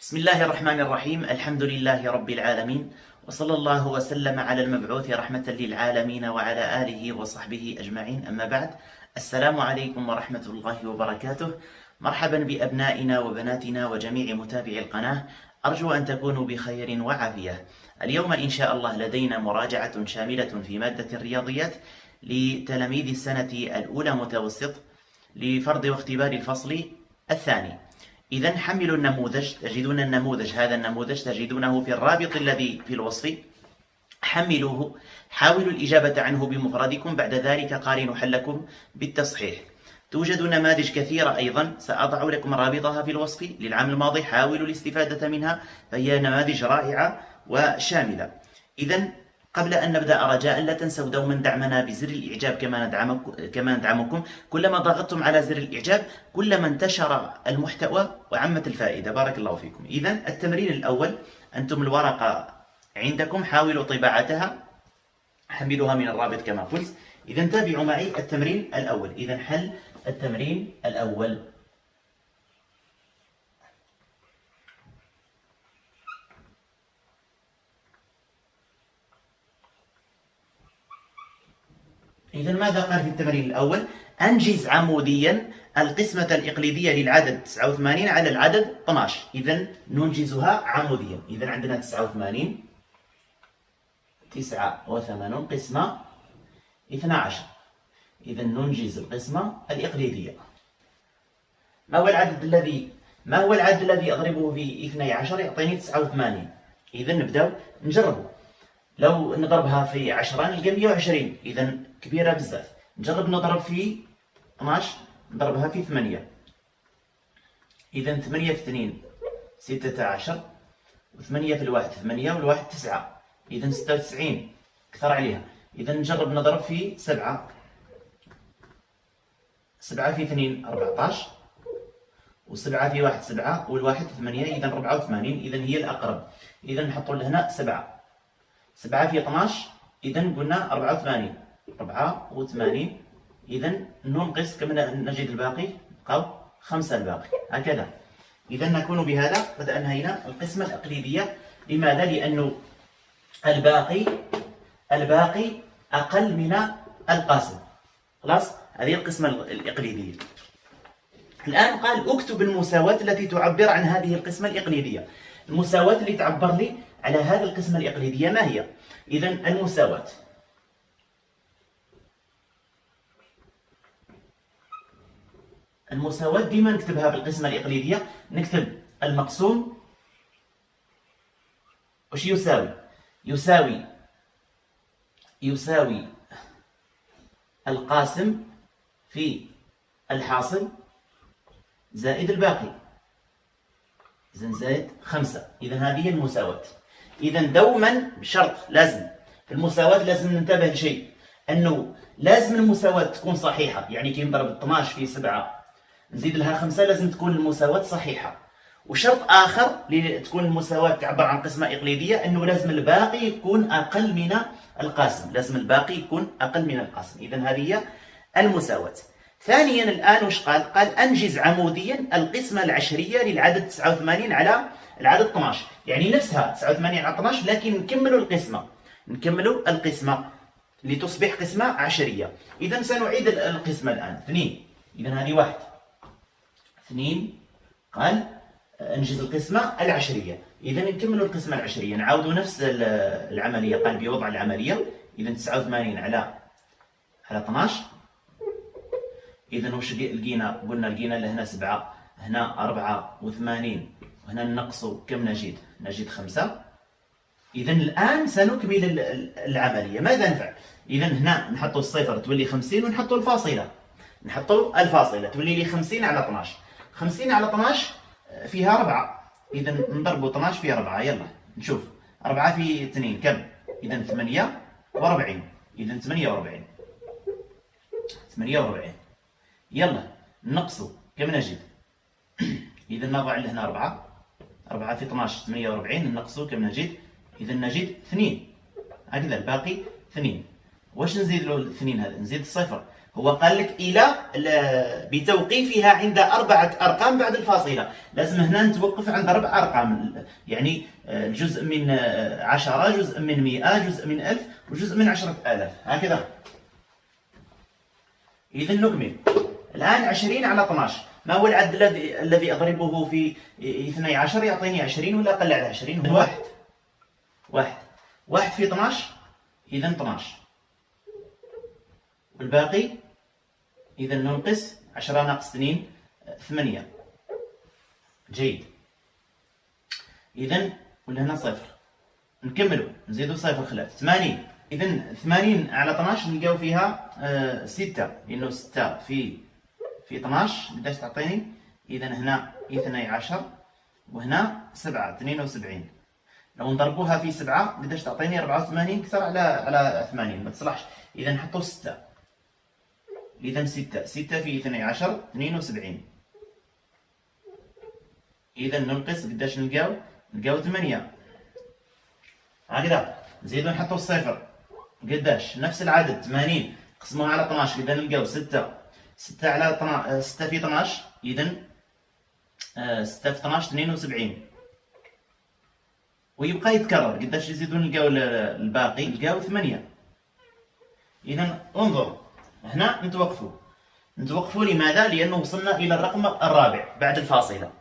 بسم الله الرحمن الرحيم. الحمد لله رب العالمين. وصلى الله وسلم على المبعوث رحمة للعالمين وعلى آله وصحبه أجمعين. أما بعد السلام عليكم ورحمة الله وبركاته. مرحبا بأبنائنا وبناتنا وجميع متابعي القناة. أرجو أن تكونوا بخير وعافية. اليوم إن شاء الله لدينا مراجعة شاملة في مادة الرياضيات لتلاميذ السنة الأولى متوسط لفرض واختبار الفصل الثاني. إذا حملوا النموذج تجدون النموذج هذا النموذج تجدونه في الرابط الذي في الوصف. حملوه حاولوا الإجابة عنه بمفردكم بعد ذلك قارنوا حلكم بالتصحيح. توجد نماذج كثيرة أيضا سأضع لكم رابطها في الوصف. للعام الماضي حاولوا الاستفادة منها فهي نماذج رائعة وشاملة. إذا قبل أن نبدأ رجاء لا تنسوا دوما دعمنا بزر الإعجاب كما ندعمكم, كما ندعمكم. كلما ضغطتم على زر الإعجاب كلما انتشر المحتوى وعمت الفائدة. بارك الله فيكم. إذا التمرين الأول أنتم الورقة عندكم حاولوا طباعتها. حملوها من الرابط كما قلت. إذا تابعوا معي التمرين الأول. إذا حل التمرين الأول. إذا ماذا قال في التمرين الأول؟ أنجز عموديا القسمة الإقليدية للعدد 89 على العدد 12 إذا ننجزها عموديا. إذا عندنا 89 89 قسمة 12 إذا ننجز القسمة الإقليدية. ما هو العدد الذي ما هو العدد الذي أضربه في 12 يعطيني 89 إذا نبدأ نجربه. لو نضربها في 10 نلقى 120 إذا كبيرة بزاف. نجرب نضرب في 12 نضربها في 8 إذا 8 في 2 16 و8 في الواحد 8 والواحد 9 إذا 96 كثر عليها. إذا نجرب نضرب في 7 7 في 2 14 و7 في 1 7 والواحد 8 إذا 84 إذا هي الأقرب. إذا نحط لهنا 7 7 في 12 إذا قلنا 84 84 إذا ننقص كم نجد الباقي؟ أو خمسة الباقي. هكذا. إذا نكون بهذا قد أنهينا القسمة التقليدية. لماذا؟ لأنه الباقي الباقي أقل من القاسم. خلاص؟ هذه القسمة الإقليدية. الآن قال اكتب المساواة التي تعبر عن هذه القسمة الإقليدية. المساواة اللي تعبر لي على هذه القسمة الإقليدية ما هي؟ إذا المساواة. المساواة ديما نكتبها بالقسمة الإقليدية نكتب المقسوم. وش يساوي؟ يساوي يساوي القاسم في الحاصل زائد الباقي. زائد خمسة. إذا هذه المساواة. إذا دوما شرط لازم. في المساواة لازم ننتبه لشيء أنه لازم المساواة تكون صحيحة. يعني كي نضرب 12 في 7 نزيد لها 5 لازم تكون المساواة صحيحة. وشرط آخر لتكون المساواة تعبر عن قسمة إقليدية أنه لازم الباقي يكون أقل من القاسم. لازم الباقي يكون أقل من القاسم. إذا هذه هي المساواة. ثانيا الآن وش قال؟ قال أنجز عموديا القسمة العشرية للعدد 89 على العدد 12 يعني نفسها 89 على 12 لكن نكملوا القسمة. نكملوا القسمة لتصبح قسمة عشرية. إذا سنعيد القسمة الآن. اثنين. إذا هذه واحد. اثنين. قال انجز القسمة العشرية. إذا نكملوا القسمة العشرية. نعاودوا نفس العملية. قال بوضع العملية. إذا 89 على على 12 إذا وش لقينا؟ قلنا لقينا لهنا سبعة هنا أربعة وثمانين. وهنا ننقص كم نجد؟ نجد خمسة. إذا الآن سنكمل العملية. ماذا نفعل؟ إذا هنا نحطوا الصفر تولي خمسين ونحطوا الفاصلة. نحطوا الفاصلة تولي لي خمسين على 12 خمسين على 12 آه، فيها ربعة. إذا نضربوا 12 في ربعة. يلا نشوف. ربعة في اثنين كم؟ إذا ثمانية وأربعين. إذا ثمانية وأربعين. ثمانية وأربعين. يلا نقصوا كم نجد؟ إذا نضع لهنا ربعة. 4 في 12 48 نقصوا كم نجد إذا نجد 2 هكذا الباقي 2 واش نزيد له 2 هذا؟ نزيد الصفر. هو قال لك إلى بتوقيفها عند أربعة أرقام بعد الفاصلة. لازم هنا نتوقف عند أربع أرقام. يعني آه، جزء من آه، عشرة جزء من مئة جزء من ألف وجزء من عشرة آلاف. هكذا. إذا نكمل. الآن عشرين على 12 ما هو العد الذي الذي أضربه في 12 يعطيني 20 ولا أقل على 20 هو واحد. واحد. واحد في 12 إذا 12 والباقي؟ إذا ننقص 10 ناقص 2 8 جيد. إذا ولا هنا صفر. نكملوا. نزيدوا صفر خلاف. 80 إذا 80 على 12 نلقاو فيها 6 آه لأنه 6 في في 12 قداش تعطيني؟ إذا هنا 12 وهنا 7 72 لو نضربوها في 7 قداش تعطيني؟ 84 كثر على على 80 ما تصلحش. إذا نحطوا 6 إذا 6 6 في 12 72 إذا ننقص قداش نلقاو؟ نلقاو 8 هكذا. نزيدو نحطو الصفر قداش؟ نفس العدد 80 قسموها على 12 إذا نلقاو 6 6 على 6 في 12 إذا 6 في 12 72 ويبقى يتكرر. قداش يزيدون نلقاو الباقي؟ نلقاو 8 إذا انظر هنا نتوقفوا. نتوقفوا لماذا؟ لأنه وصلنا إلى الرقم الرابع بعد الفاصلة.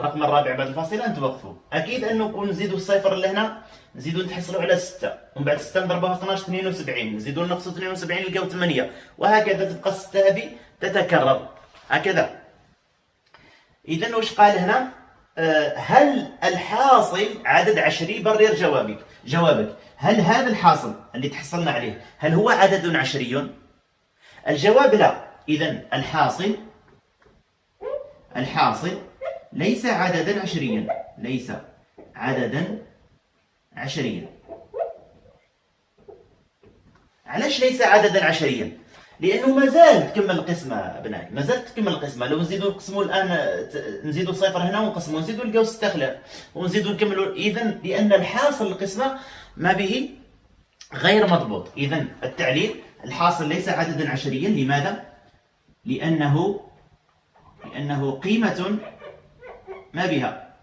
الرقم الرابع بعد الفاصلة نتوقفوا أكيد أنه نزيدوا الصفر اللي هنا نزيدوا نتحصلوا على 6 ومن بعد 6 نضربوها 12 72 نزيدوا نقصوا 72 نلقاو 8 وهكذا تبقى 6 هذه تتكرر. هكذا. إذا وش قال هنا؟ آه، هل الحاصل عدد عشري برر جوابك؟ جوابك. هل هذا الحاصل اللي تحصلنا عليه هل هو عدد عشري؟ الجواب لا. إذا الحاصل الحاصل ليس عددا عشريا. ليس عددا عشريا. علاش ليس عددا عشريا؟ لأنه مازال تكمل القسمة بناي مازال تكمل القسمة. لو نزيدوا نقسموا الآن نزيدوا صفر هنا ونقسموا نزيدوا نلقاو 6 خلاف. ونزيدوا نكملوا اذا لأن الحاصل القسمة ما به غير مضبوط. اذا التعليل الحاصل ليس عددا عشريا. لماذا؟ لأنه لأنه قيمة ما بها.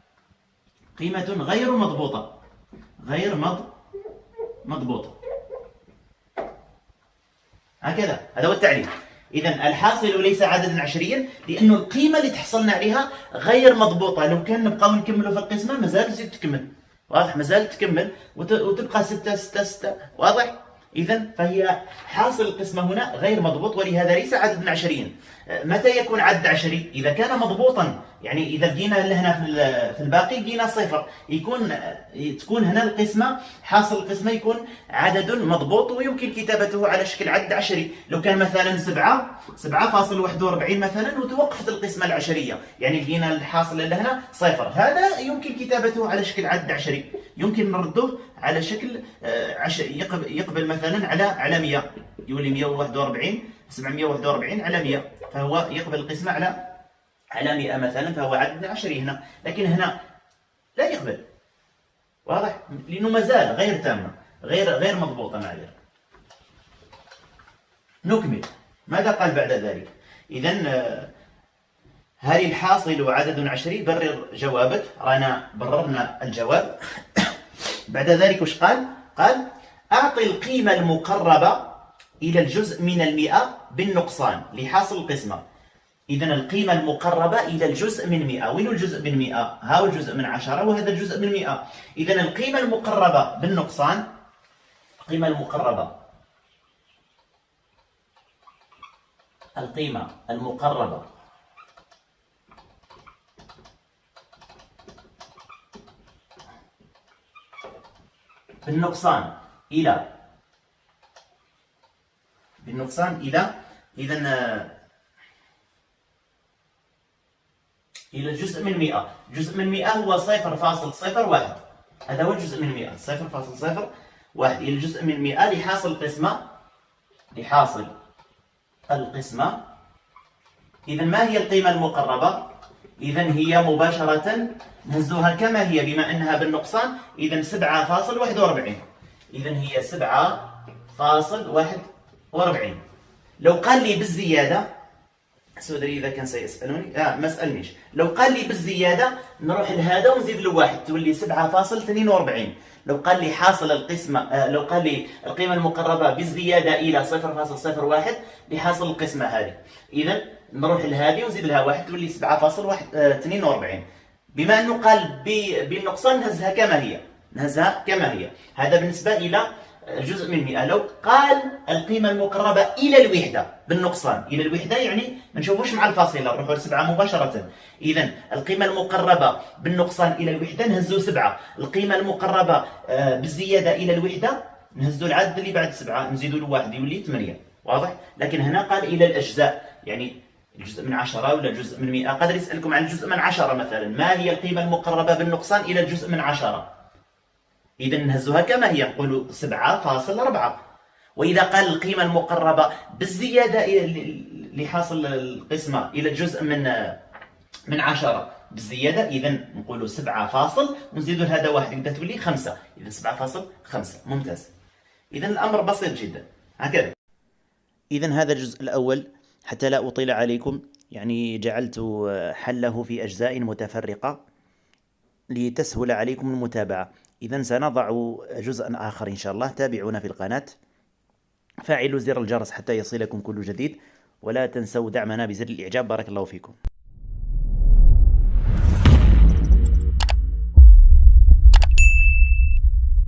قيمة غير مضبوطة. غير مض مضبوطة. هكذا. هذا هو التعريف إذا الحاصل ليس عددا عشريا لأنه القيمة اللي تحصلنا عليها غير مضبوطة. لو كان نبقاو نكملوا في القسمة مازال تزيد تكمل. واضح؟ مازال تكمل وتبقى ستة ستة ستة. واضح؟ إذا فهي حاصل القسمة هنا غير مضبوط ولهذا ليس عددا عشريا. متى يكون عدد عشري؟ إذا كان مضبوطا. يعني إذا لقينا هنا في الباقي لقينا صفر. يكون تكون هنا القسمة حاصل القسمة يكون عدد مضبوط ويمكن كتابته على شكل عدد عشري. لو كان مثلا سبعة سبعة فاصل واحد وأربعين مثلا وتوقفت القسمة العشرية. يعني لقينا الحاصل اللي هنا صفر. هذا يمكن كتابته على شكل عدد عشري. يمكن نرده على شكل آه، يقبل مثلا على على 100 يولي 141 741 على 100 فهو يقبل القسمة على على 100 مثلا فهو عدد عشري هنا. لكن هنا لا يقبل. واضح؟ لأنه مازال غير تامة غير غير مضبوطة معذرة نكمل. ماذا قال بعد ذلك؟ إذا آه، هل الحاصل عدد عشري برر جوابك. رانا بررنا الجواب. بعد ذلك وش قال؟ قال أعطي القيمة المقربة إلى الجزء من المئة بالنقصان لحاصل القسمة. إذا القيمة المقربة إلى الجزء من 100 وين الجزء من 100 ها هو الجزء من 10 وهذا الجزء من 100 إذا القيمة المقربة بالنقصان القيمة المقربة. القيمة المقربة. بالنقصان إلى. بالنقصان إلى. إذا إلى جزء من 100 جزء من 100 هو 0.01 هذا هو جزء من 100 0.01 إلى جزء من 100 لحاصل القسمة لحاصل القسمة. إذا ما هي القيمة المقربة؟ إذا هي مباشرة نهزوها كما هي بما أنها بالنقصان. إذا 7.41 إذا هي 7.41 لو قال لي بالزيادة سودري إذا كان سيسألوني. آه ما سألنيش. لو قال لي بالزيادة نروح لهذا ونزيد له واحد تولي 7.42 لو قال لي حاصل القسمة آه لو قال لي القيمة المقربة بالزيادة إلى 0.01 لحاصل القسمة هذه. إذا نروح لهذه ونزيد لها واحد تولي 7.42 آه بما أنه قال بالنقصان نهزها كما هي. نهزها كما هي. هذا بالنسبة إلى جزء من 100 لو قال القيمة المقربة إلى الوحدة بالنقصان. إلى الوحدة يعني ما نشوفوش مع الفاصلة نروحوا لسبعة مباشرة. إذا القيمة المقربة بالنقصان إلى الوحدة نهزو سبعة. القيمة المقربة آه، بالزيادة إلى الوحدة نهزو العدد اللي بعد سبعة نزيدوا له واحد يولي ثمانية. واضح؟ لكن هنا قال إلى الأجزاء. يعني الجزء من عشرة ولا جزء من مئة؟ قدر يسألكم عن الجزء من عشرة مثلا. ما هي القيمة المقربة بالنقصان إلى الجزء من عشرة؟ إذا نهزها كما هي نقول 7.4 وإذا قال القيمة المقربة بالزيادة لحاصل القسمة إلى جزء من من 10 بالزيادة إذا نقول 7 فاصل ونزيد هذا واحد يبدا تولي 5 إذا 7.5 ممتاز. إذا الأمر بسيط جدا. هكذا. إذا هذا الجزء الأول حتى لا أطيل عليكم يعني جعلت حله في أجزاء متفرقة لتسهل عليكم المتابعة. إذا سنضع جزءا آخر إن شاء الله. تابعونا في القناة. فاعلوا زر الجرس حتى يصلكم كل جديد. ولا تنسوا دعمنا بزر الإعجاب. بارك الله فيكم.